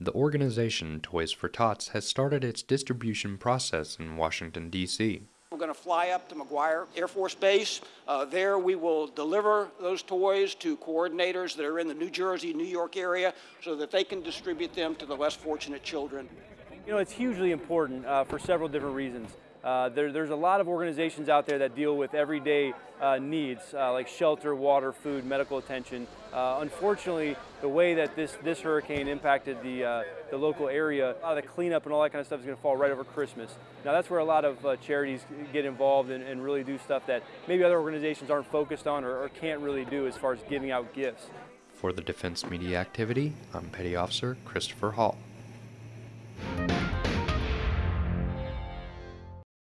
The organization Toys for Tots has started its distribution process in Washington, D.C. We're going to fly up to McGuire Air Force Base. Uh, there we will deliver those toys to coordinators that are in the New Jersey, New York area so that they can distribute them to the less fortunate children. You know, it's hugely important uh, for several different reasons. Uh, there, there's a lot of organizations out there that deal with everyday uh, needs uh, like shelter, water, food, medical attention. Uh, unfortunately, the way that this, this hurricane impacted the, uh, the local area, a lot of the cleanup and all that kind of stuff is going to fall right over Christmas. Now that's where a lot of uh, charities get involved and, and, really do stuff that maybe other organizations aren't focused on or, or can't really do as far as giving out gifts. For the Defense Media Activity, I'm Petty Officer Christopher Hall.